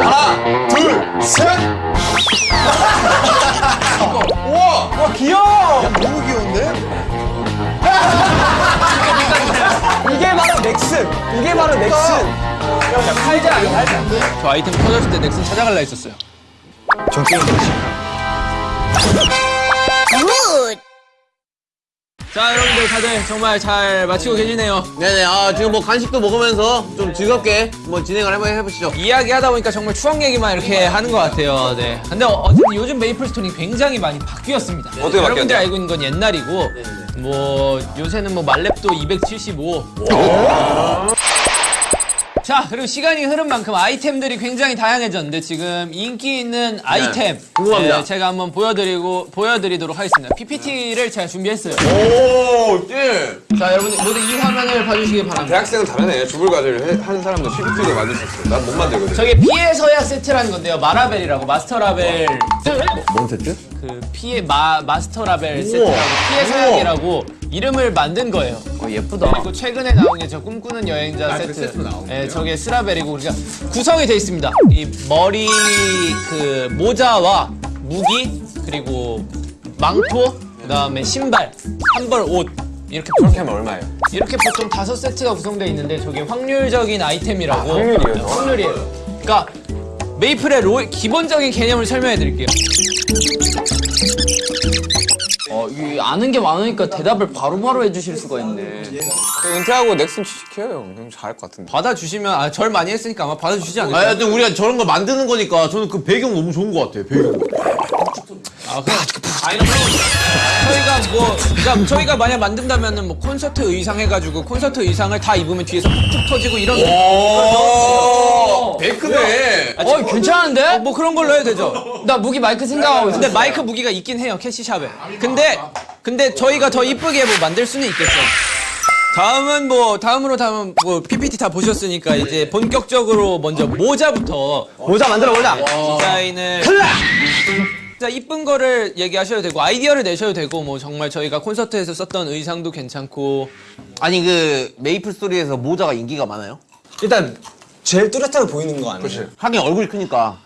하나, 둘, 셋. 우와, 와 귀여워. 너무 귀여운데? 이게 바로 넥슨. 이게 바로 넥슨. 팔자 아니 팔자. 저 아이템 터졌을 때 넥슨 찾아갈라 했었어요. 자, 여러분들 다들 정말 잘 마치고 계시네요. 네네, 아, 지금 뭐 간식도 먹으면서 좀 즐겁게 뭐 진행을 한번 해보시죠. 이야기하다 보니까 정말 추억 얘기만 이렇게 하는 것 같아요. 네. 근데 어- 어쨌든 요즘 메이플 스토리 굉장히 많이 바뀌었습니다. 어떻게 여러분들 바뀌었나요? 알고 있는 건 옛날이고, 뭐 요새는 뭐 말렙도 275. 자, 그리고 시간이 흐른 만큼 아이템들이 굉장히 다양해졌는데 지금 인기 있는 아이템 궁금합니다. 네, 제가 한번 보여드리고 보여드리도록 하겠습니다. PPT를 제가 준비했어요. 오, 예. 자, 여러분들 모두 이 화면을 봐주시기 바랍니다. 대학생은 다르네. 주불 과제를 해- 하는 사람도 PPT를 만들 수 있어. 난못 만들거든. 저게 피해서야 세트라는 건데요. 마라벨이라고 마스터 라벨 뭔 세트? 그 피해 마 마스터 라벨 세트라고 피해 서양이라고 이름을 만든 거예요. 어, 예쁘다. 그리고 최근에 나온 게 저 꿈꾸는 여행자 세트. 예, 저게 스라벨이고 우리가 구성이 돼 있습니다. 이 머리 그 모자와 무기 그리고 망토 그다음에 신발 한 벌 옷 이렇게 그렇게 하면 얼마예요? 이렇게 보통 다섯 세트가 구성되어 있는데 저게 확률적인 아이템이라고 확률이에요, 네, 확률이에요. 그러니까 메이플의 로, 기본적인 개념을 설명해 드릴게요. 어, 이 아는 게 많으니까 대답을 바로바로 해주실 수가 있네. 은퇴하고 넥슨 취직해요. 그럼 잘할 것 같은데. 받아주시면 아, 절 많이 했으니까 아마 받아주시지 않을까요? 아, 하여튼 우리가 저런 거 만드는 거니까 저는 그 배경 너무 좋은 것 같아요, 배경. 아, 그럼 아니 그럼 저희가 뭐 그러니까 저희가 만약 만든다면은 뭐 콘서트 의상 해가지고 콘서트 의상을 다 입으면 뒤에서 푹푹 터지고 이런 오, effect네. 어, 괜찮은데? 뭐 그런 걸로 해도 되죠. 나 무기 마이크 생각하고 있어. 근데 마이크 무기가 있긴 해요 cash shop에. 근데 근데 저희가 더 이쁘게 뭐 만들 수는 있겠죠. 다음은 뭐 다음으로 다음은 뭐 PPT 다 보셨으니까 이제 본격적으로 먼저 모자부터 모자 만들어 보자. 디자인을 진짜 이쁜 거를 얘기하셔도 되고 아이디어를 내셔도 되고 뭐 정말 저희가 콘서트에서 썼던 의상도 괜찮고 아니, 그, 메이플 스토리에서 모자가 인기가 많아요? 일단 제일 뚜렷하게 보이는 거 아니에요? 하긴 얼굴이 크니까.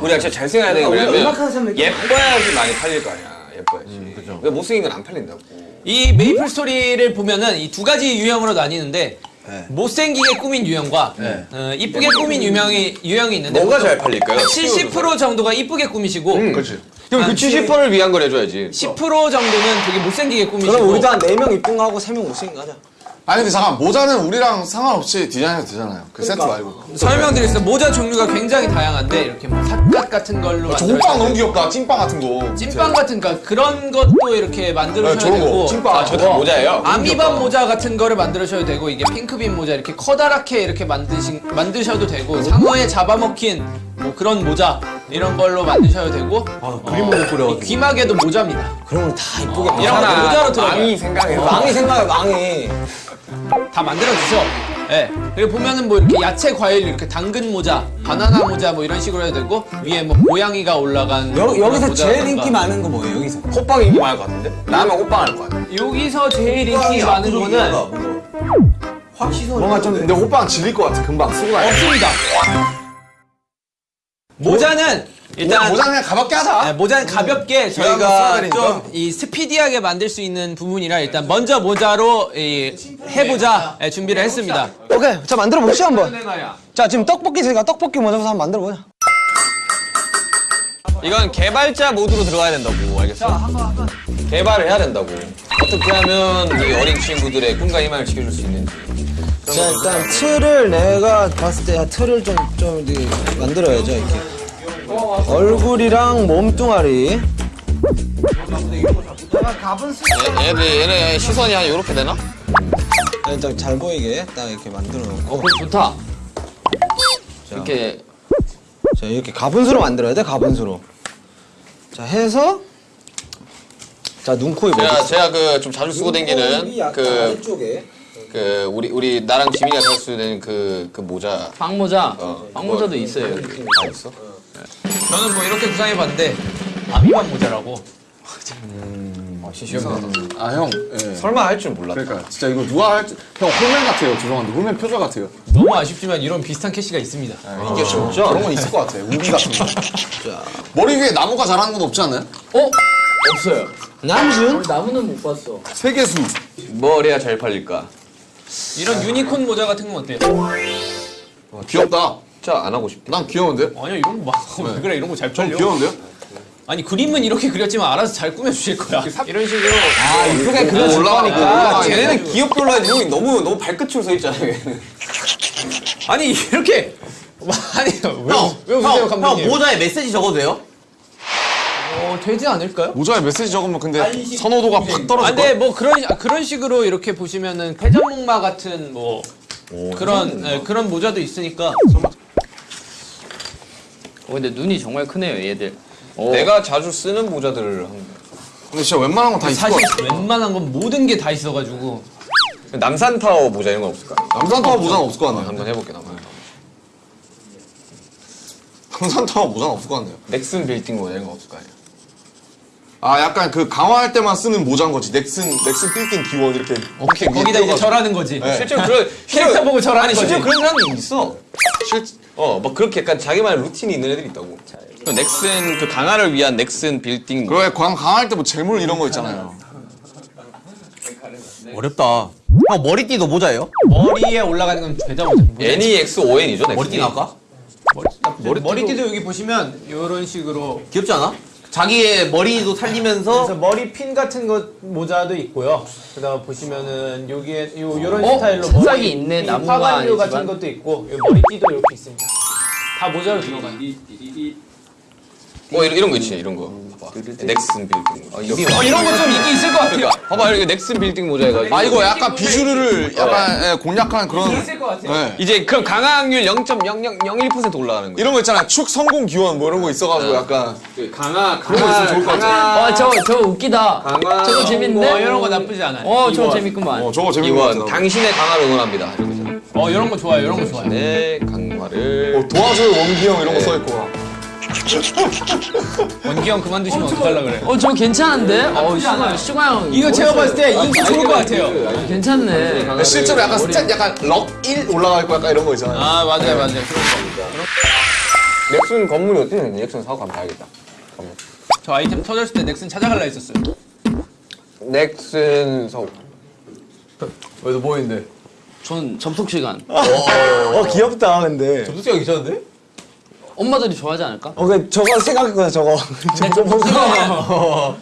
우리가 진짜 잘생겨야 음악하는 사람들 예뻐야지 많이 팔릴 거 아니야. 예뻐야지. 그죠. 왜 못생긴 건 안 팔린다고. 이 메이플 스토리를 보면은 이 두 가지 유형으로 나뉘는데 네. 못생기게 꾸민 유형과 어, 이쁘게 꾸민 유형이 유형이 있는데 뭐가 잘 팔릴까요? 70% 정도가 이쁘게 꾸미시고 응, 그렇지. 그럼 그 70%를 위한 걸 해줘야지. 10% 정도는 되게 못생기게 꾸미시고 그럼 우리도 한 4명 이쁜 거 하고 3명 못생긴 거 하자. 아니 근데 잠깐 모자는 우리랑 상관없이 디자인해도 되잖아요. 그 세트 말고. 설명드리겠습니다. 모자 종류가 굉장히 다양한데 이렇게 뭐 삿갓 같은 걸로 저 만들어서 호빵 너무 귀엽다. 찐빵 같은 거. 찐빵 같은 거 그런 것도 이렇게 만드셔야 네, 저런 거. 되고 찐빵. 아, 저다 모자예요? 아미밤 모자 같은 거를 만드셔도 되고 이게 핑크빈 모자 이렇게 커다랗게 이렇게 만드신 만드셔도 되고 상어에 잡아먹힌 뭐 그런 모자 이런 걸로 만드셔도 되고 그림을 못 그려 귀마개도 모자입니다. 그런 걸다 이쁘게 이런 거 만들어. 모자로 들어가요. 망이 생각해서. 망이 생각해 망이. 다 만들어 주죠. 예. 그리고 보면은 뭐 이렇게 야채 과일 이렇게 당근 모자, 바나나 모자 뭐 이런 식으로 해도 되고 위에 뭐 고양이가 올라간 여, 뭐 여기서 제일. 인기 많은 거 뭐예요 여기서? 호빵 인기 많을 것 같은데? 나면 호빵 할것 같아. 여기서 제일 인기 많은 거는 뭔가 좀 근데 호빵 질릴 것 같아. 금방 쓰고 다니. 없습니다. 모자는 일단 모자 그냥 가볍게 하자. 네, 모자는 가볍게 한번 저희가. 좀 이 스피디하게 만들 수 있는 부분이라 일단 먼저 모자로 이 해보자 예, 준비를 했습니다. 오케이 자 만들어 봅시다 한번. 자 지금 떡볶이 저희가 떡볶이 먼저 한번 만들어 보자. 이건 개발자 모드로 들어가야 된다고 알겠어? 개발을 해야 된다고 어떻게 하면 이 어린 친구들의 꿈과 희망을 지켜줄 수 있는지 자 일단 틀을 내가 봤을 때 틀을 좀좀 만들어야죠 이렇게. 얼굴이랑 몸뚱아리. 얘, 얘들 얘네 시선이 한 이렇게 되나? 자, 일단 잘 보이게 딱 이렇게 만들어 놓고. 어, 좋다. 이렇게 자 이렇게 가분수로 만들어야 돼 가분수로. 자 해서 자 눈, 코, 입 제가 제가 그 좀 자주 쓰고 다니는 그, 아래쪽에. 그 우리 우리 나랑 지민이가 자주 쓰는 그, 그 모자 빵모자. 어, 빵모자도 있어요, 여기. 다 있어? 저는 뭐 이렇게 구상해봤는데 아미밤 모자라고 아 형. 예. 설마 할 줄 몰랐다. 그러니까 진짜 이거 누가 할지 형 홀맨 같아요. 죄송한데 홀맨 표절 같아요. 너무 아쉽지만 이런 비슷한 캐시가 있습니다. 이게 진짜 그런 건 있을 것 같아. 우비 같은 거. 머리 위에 나무가 자라는 건 없지 않나요? 어? 없어요. 남준? 나무는 못 봤어. 세계수. 뭘 해야 잘 팔릴까? 이런 유니콘 모자 같은 건 어때요? 귀엽다. 진짜 안 하고 싶다. 난 귀여운데? 아니야 이런 거 막. 왜 그래 이런 거잘좀 팔려. 귀여운데요? 아니 그림은 이렇게 그렸지만 알아서 잘 꾸며 주실 거야. 이런 식으로 아 이쁘게 그려줄 올라가, 거니까. 올라가. 쟤네는 해도 형이 너무 너무 발끝으로 서 있잖아. 얘는. 아니 이렇게 아니 왜왜 웃으세요 형, 감독님? 형 모자에 메시지 적어도 돼요? 어, 되지 않을까요? 모자에 메시지 적으면 근데 선호도가 확 아, 떨어질 근데 거야. 뭐 그런 아, 그런 식으로 이렇게 보시면은 패전목마 같은 뭐 그런 예, 그런 모자도 있으니까 어, 근데 눈이 정말 크네요, 얘들. 어. 내가 자주 쓰는 모자들을 한 근데 진짜 웬만한 건 다 있을 것 사실 같아. 웬만한 건 모든 게 다 있어가지고 남산 타워 모자 이런 건 없을까? 남산타워 모자는 없을 것 같네요. 한번 해볼게 남산 타워. 남산타워 모자는 없을 것 같네요. 넥슨 빌딩 모자 이런 거 없을 거 아니야? 아 약간 그 강화할 때만 쓰는 모자인 거지. 넥슨 넥슨 빌딩 기원 이렇게 위에 거기다 이제. 절하는 거지. 네. 실제로 그런 캐릭터 보고 절하는 아니 거지. 실제로 그런 사람도 있어. 실 어, 막 그렇게 약간 자기만의 루틴이 있는 애들이 있다고. 그 넥슨 그 강화를 위한 넥슨 빌딩 뭐 그래 강 강할 때 뭐 재물 이런 거 있잖아요. 어렵다. 형 머리띠도 모자예요? 머리에 올라가는 건 죄다 모자. NEX5N이죠 넥슨. 머리띠 나올까? 머리, 머리띠도 여기 보시면 이런 식으로 귀엽지 않아? 자기의 머리도 살리면서 그래서 머리 핀 같은 것 모자도 있고요. 그다음 보시면은 여기에 요 요런 어? 스타일로 색상이 머리 있네, 이 나무가 화관류 아니지만. 같은 것도 있고 요 머리띠도 이렇게 있습니다. 다 모자로 들어가요. 뭐 이런, 이런 거 있지 이런 거. 봐봐. 넥슨 빌딩. 어, 이거 어, 이런 거 좀 있긴 있을 것 같아요. 봐봐 이렇게 넥슨 빌딩 모자 해가지고. 아 이거 약간 비주류를 약간 예, 공략한 그런. 있을 것 같아요. 네. 이제 그럼 강화학률 0.0001% 올라가는 거야. 이런 거 있잖아. 축 성공 기원 뭐 이런 거 있어가지고 약간 강화 그런 거 있으면 좋을 것 같아. 어, 저, 저 웃기다. 강화 저거 재밌는데? 어, 이런 거 나쁘지 않아요. 어, 저거 재밌구만. 어 저거 재밌는 거 같아. 당신의 강화를 응원합니다. 이런 거잖아. 어, 이런 거 좋아요. 이런 거 좋아요. 네 강화를. 어, 도와줘요 원기 형 이런 거 써 있고. 원기 형 그만두시면 어떡하려 그래. 어, 저 괜찮은데? 어, 시가, 시가 형. 이거 제가 봤을 때 인기 좋을 것 같아요. 괜찮네. 실제로 약간 스탯 약간 럭1 올라가 있고 약간 이런 거 있잖아요. 아, 맞아요, 맞아요. 넥슨 건물이 어떻게 되는지 넥슨 사고 한번 봐야겠다. 저 아이템 터졌을 때 넥슨 찾아갈라 했었어요. 넥슨 서 어디서 보이는데? 전 접속 시간. 어 귀엽다 근데. 접수가 괜찮은데? 엄마들이 좋아하지 않을까? 어 그 저거 생각했구나 저거. 잠깐만.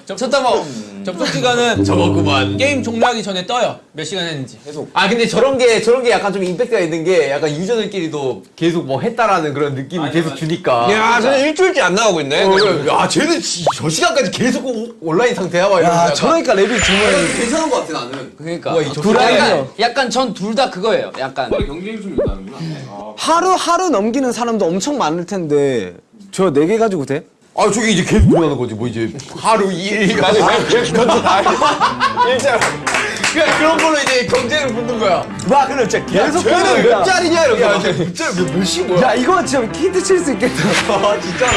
접속 시간은 저거구만. 게임 종료하기 전에 떠요. 몇 시간 했는지. 아 근데 저런 게 저런 게 약간 좀 임팩트가 있는 게 약간 유저들끼리도 계속 뭐 했다라는 그런 느낌을 계속 주니까. 야, 저는 일주일째 안 나가고 있네. 어, 그래. 야 쟤는 지- 저 시간까지 계속 오- 온라인 상태야 막 이러면서 저러니까 랩이 정말. 괜찮은 것 같아 나는. 그러니까. 뭐야, 이 접속 약간, 약간 전 둘 다 그거예요. 약간. 하루 하루 넘기는 사람도 엄청 많을 텐데 저 네 개 가지고 돼? 아 저게 이제 계속 돌아가는 거지 뭐 이제 하루 2일 맞아 그것도 다 일자로 그냥 그런 걸로 이제 경쟁을 붙는 거야 와 근데 진짜 계속 쟤는 몇 짜리냐 이렇게 야, 몇 몇시 뭐야 야 이거 진짜 힌트 칠 수 있겠다. 아 진짜로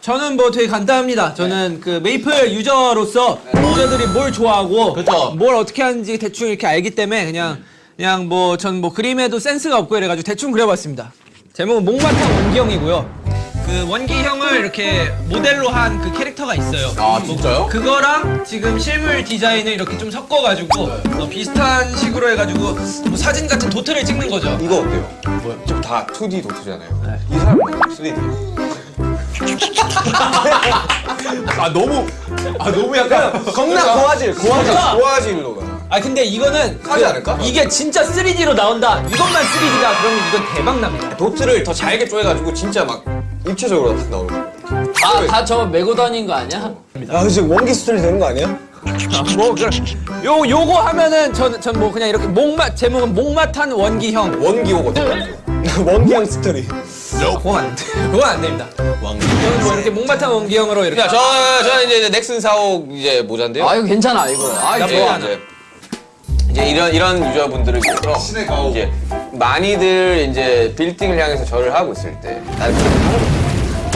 저는 뭐 되게 간단합니다. 저는 그 메이플 유저로서 유저들이 뭘 좋아하고 그쵸. 뭘 어떻게 하는지 대충 이렇게 알기 때문에 그냥 그냥 뭐 전뭐 그림에도 센스가 없고 이래가지고 대충 그려봤습니다. 제목은 목마탕 원기형이고요. 그 원기형을 이렇게 모델로 한 그 캐릭터가 있어요. 아 진짜요? 그거랑 지금 실물 디자인을 이렇게 좀 섞어가지고 어, 비슷한 식으로 해가지고 뭐 사진 같은 도트를 찍는 거죠. 이거 어때요? 뭐야? 지금 다 2D 도트잖아요. 이 사람은 3D. 아 너무 아 너무 약간 겁나 고화질 고화질. 좋아질로 가. 아 근데 이거는 하지 않을까? 이게 진짜 3D로 나온다. 이것만 3D다. 그러면 이건 대박 납니다. 도트를 더 잘게 쪼개가지고 진짜 막 입체적으로 딱 나오는 거. 다, 다저 메고 다닌 거 아니야? 야 지금 원기 수준이 되는 거 아니야? 뭐 그래. 요 요거 하면은 전전뭐 그냥 이렇게 목마 제목은 목마탄 원기형. 원기호거든. 원기형 스토리. 그건 안 돼. 그건 안 됩니다. 저는 뭐 이렇게 목마탄 원기형으로 이렇게. 자, 저, 저 이제 넥슨 사옥 이제 모자인데요. 아, 이거 괜찮아, 이거. 아, 이거 이제, 좋아. 이제, 이제 이런 이런 유저분들을 위해서. 이제 많이들 이제 빌딩을 향해서 절을 하고 있을 때 나는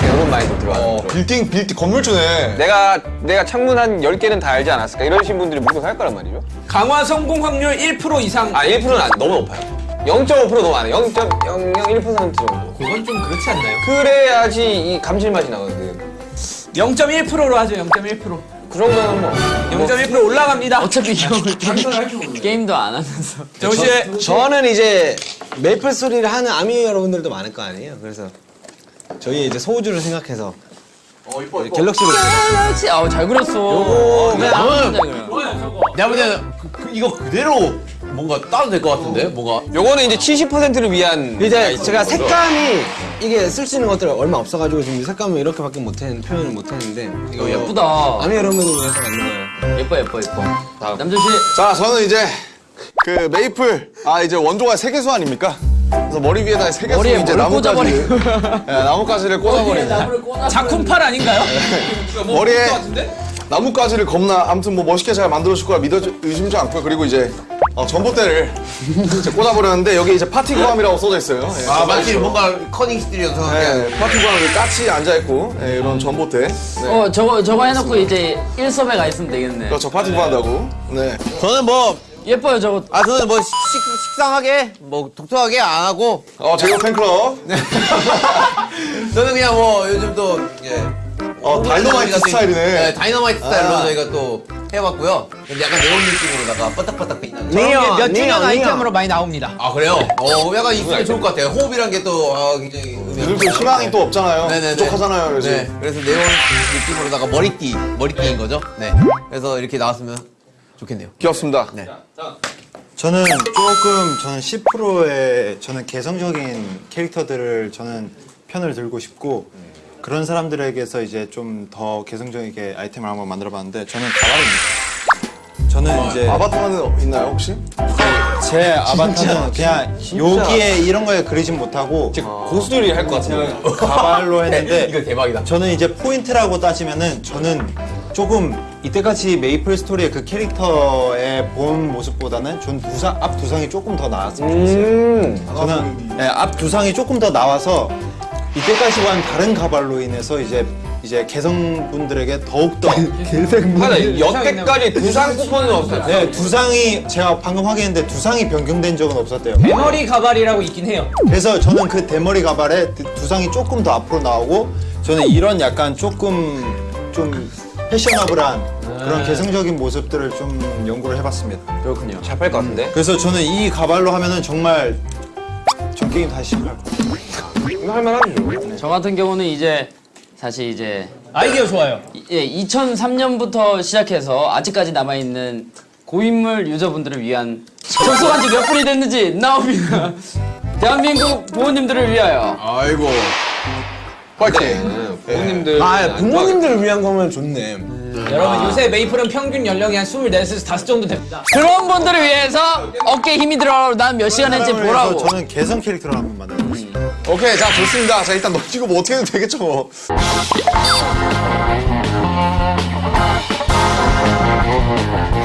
이런 마인드 들어가는 어. 빌딩 빌딩 건물주네. 내가 내가 창문 한 10개는 다 알지 않았을까 이러신 분들이 무조건 살 거란 말이죠. 강화 성공 확률 1% 이상. 아 1%는 안, 너무 높아요. 0.5% 너무 안 해. 0.001% 정도. 그건 좀 그렇지 않나요? 그래야지 이 감칠맛이 나거든. 0.1%로 하죠. 0.1%. 그 정도는 뭐. 0.1% 올라갑니다. 어차피 이거 게임, 게임도 안 하면서. 정우 씨. 저는 이제 메이플스토리를 하는 아미 여러분들도 많을 거 아니에요. 그래서 저희 이제 소우주를 생각해서 galaxy로 그렇지. 아우 잘 그렸어. 요거 그냥 잘 그려. 내가 볼 때는 그, 그, 이거 그대로 뭔가 따도 될 것 같은데? 뭔가. 요거는 이제 70%를 위한 이제 제가 색감이 이게 쓸 수 있는 것들 얼마 없어가지고 지금 이 색감을 이렇게밖에 못했는 표현을 못했는데 이거 예쁘다. 아미 여러분을 위해서 만든 거예요. 예뻐 예뻐 예뻐. 남준 씨. 자, 저는 이제 그 메이플 아 이제 원조가 세계수 아닙니까? 그래서 머리 위에다 세계수 머리에 이제 뭘 나뭇가지 예, 나뭇가지를 꽂아버리는 작품팔 아닌가요? 머리에 나뭇가지를 겁나 아무튼 뭐 멋있게 잘 만들어줄 거라 믿어 의심치 않고요. 그리고 이제 어, 전봇대를 이제 꽂아버렸는데 여기 이제 파티 구함이라고 써져 있어요. 예, 아, 마치 뭔가 커닝시티에서. 예, 파티 구함 이 까치 앉아 있고 예, 이런 전봇대. 네. 어 저거 저거 해놓고 이제 일섭에 가 있으면 되겠네. 그렇죠 파티 구한다고. 네. 저는 뭐, 예뻐요 저거. 아, 저는 뭐 식, 식상하게, 뭐 독특하게 안 하고, 어 제가 팬클럽. 저는 그냥 뭐 요즘 또, 예. 어 다이너마이트 스타일이네. 네, 다이너마이트 스타일로 저희가 또 해봤고요. 근데 약간 네온 느낌으로다가 바닥바닥 빛나는. 게몇 주년 니어, 아이템으로 많이 나옵니다. 아, 그래요? 어, 약간 있으면 좋을 것 같아요. 호흡이란 게 또, 아, 굉장히. 요즘 또 희망이 또 없잖아요. 네네네. 부족하잖아요 요즘. 네, 그래서 네온 느낌으로다가 머리띠, 머리띠인 거죠. 네. 그래서 이렇게 나왔으면 좋겠네요. 귀엽습니다. 네. 저는 조금 저는 10%의 저는 개성적인 캐릭터들을 저는 편을 들고 싶고 그런 사람들에게서 이제 좀 더 개성적이게 아이템을 한번 만들어봤는데 저는 가발입니다. 저는 이제 아바타는 있나요 혹시? 제 아바타는 그냥 여기에 이런 거에 그리진 못하고 고수들이 할 것 같은데. 가발로 했는데 이거 대박이다. 저는 이제 포인트라고 따지면은 저는 조금 이때까지 메이플 스토리의 그 캐릭터의 본 모습보다는 전 두상 앞 두상이 조금 더 나왔으면 좋겠어요. 저는 네, 앞 두상이 조금 더 나와서 이때까지와는 다른 가발로 인해서 이제 이제 개성분들에게 더욱 더 하나 여태까지 두상 쿠폰은 없어요. 네, 두상이 제가 방금 확인했는데 두상이 변경된 적은 없었대요. 대머리 가발이라고 있긴 해요. 그래서 저는 그 대머리 가발에 두- 두상이 조금 더 앞으로 나오고 저는 이런 약간 조금 좀 패셔너블한 그런 개성적인 모습들을 좀 연구를 해봤습니다. 그렇군요. 잘 팔 것 같은데. 그래서 저는 이 가발로 하면은 정말 전 게임 다시 시작할 거예요. 이거 할만하죠. 저 같은 경우는 이제 사실 이제 아이디어 좋아요. 이- 예, 2003년부터 시작해서 아직까지 남아있는 고인물 유저분들을 위한 접속한 지 몇 분이 됐는지 나옵니다. 대한민국 부모님들을 위하여 아이고. 파이팅. 부모님들. 아 부모님들을 위한 거면 좋네. 여러분 요새 메이플은 평균 연령이 한 24에서 5 정도 됩니다. 그런 분들을 위해서 어깨에 힘이 들어가고 난몇 시간 했지 보라고. 저는 개성 캐릭터를 한번 만들어보겠습니다. 오케이 자 좋습니다. 자 일단 넘기고 뭐 어떻게 해도 되겠죠 뭐.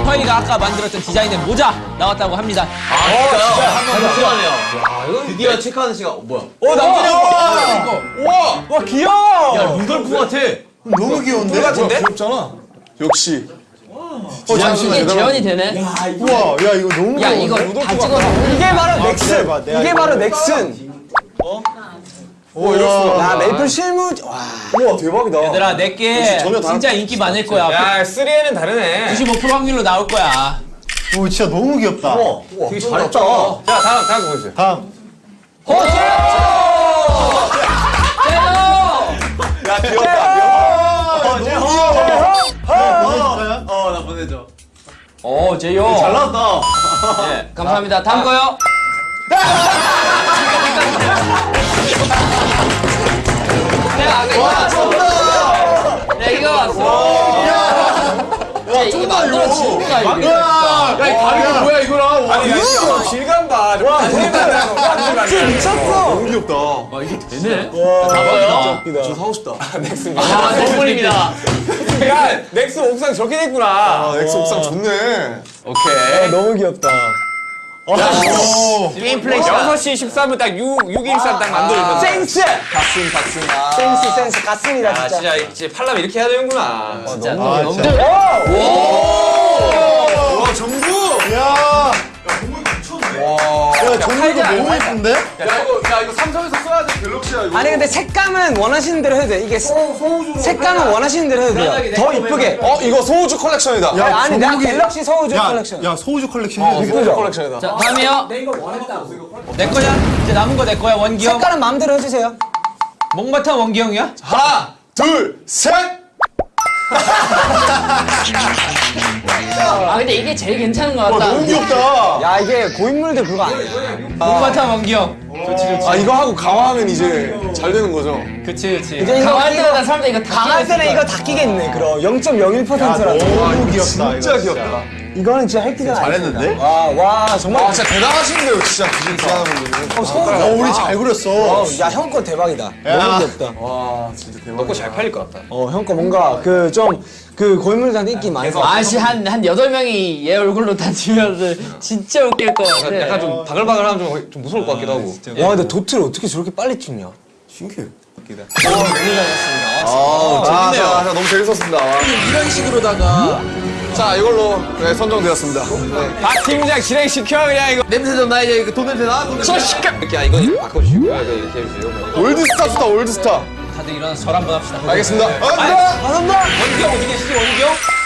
저희가 아까 만들었던 디자인의 모자 나왔다고 합니다. 한번 들어가네요. 드디어 체크하는 시간. 어, 뭐야? 오 남준이 와 귀여워. 야, 루돌프 같아. 너무 귀여운데? 귀엽잖아. 역시. 어 잠시만 이게 재현이 되네. 우와 야 이거 너무 야? 이거 다 찍어서 이게 바로 넥슨. 이게 이거- 바로 넥슨. 오 이럴 야 메이플 실무 와. 우와 대박이다. 얘들아 내게 진짜 인기 많을 거야. 야 3N은 다르네. 95% 확률로 나올 거야. 오 진짜 너무 귀엽다. 되게 잘했다. 자 다음 다음 거 보세요. 다음 어, 나 보내줘. 오 제요. 잘 나왔다. 네, 감사합니다. 다음 거요. 이거 왔어. 내가 이거 왔어. 야, 이게 만들어진 거야 이게. 야, 이 가격이 뭐야, 이거랑. 아니 야 질감 봐. 와 미쳤어. 너무 귀엽다. 봐봐요. 저 사고 싶다. 아, 선물입니다. 야 넥슨 옥상 저렇게 됐구나. 아 넥슨 옥상 좋네. 오케이. 너무 귀엽다. 게임 플레이 샷. 6시 13분 딱 6, 613 딱 만들어주면 센스! 가슴 가슴 아 센스 센스 아, 진짜. 진짜 진짜 팔람 이렇게 해야 되는구나 진짜 아, 너무 진짜. 와 야 이거 야 이거 삼성에서 써야 돼 갤럭시야 이거. 아니 근데 색감은 원하시는 대로 해도 돼. 이게 색감은 원하시는 대로 해도 돼요. 더 이쁘게. 어 이거 소우주 컬렉션이다. 야, 아니 내가 갤럭시 소우주 야, 컬렉션. 야, 소우주 컬렉션. 어, 이거 소우주 컬렉션이다. 자 다음이요 내 거냐? 이제 남은 거 내 거야 원기 형. 색깔은 마음대로 해주세요. 목마탄 원기 형이야? 하나, 둘, 셋. 아 근데 이게 제일 괜찮은 것 같다 너무 귀엽다. 야 이게 고인물들 그거 아니야. 목마탄 원기 형. 아 이거 하고 강화하면 이제 잘 되는 거죠. 그치 그치. 이제 이거 강할 때마다 사람들 이거 다 강할 때는 이거 다 끼겠네. 그럼 0.01%라도. 너무 귀엽다. 진짜 귀엽다. 이거는 진짜 획기가 잘했는데? 와, 와 정말. 아 진짜 대단하신데요 진짜 기술 기하는 분들은. 어, 우리 잘 그렸어. 어, 야, 형 거 대박이다. 너무 귀엽다. 와 진짜 대박. 먹고 잘 팔릴 것 같다 어, 형 거 뭔가 그 좀그 고인물들한테 인기 많이 가. 아씨 한한 여덟 명이 얘 얼굴로 다니면 진짜 웃길 것 같아 약간 좀 바글바글하면 좀, 좀 무서울 것 같기도 하고 와, 근데 도트를 어떻게 저렇게 빨리 찍냐? 신기해. 아, 아, 재밌네요 자, 자, 너무 재밌었습니다. 와. 이런 식으로다가 자 이걸로 네, 선정되었습니다. 네. 박 팀장 진행시켜 그냥 이거. 냄새 좀 나야 이거 돈 냄새 나? 저 시켜 이렇게 아, 이거 바꿔주시고 네, 이렇게 해주세요. 뭐 올드스타 수다 올드스타. 다들 일어나서 절 한번 합시다. 알겠습니다. 네. 아, 아, 감사합니다 원기 형 어디 계시지? 원기 형?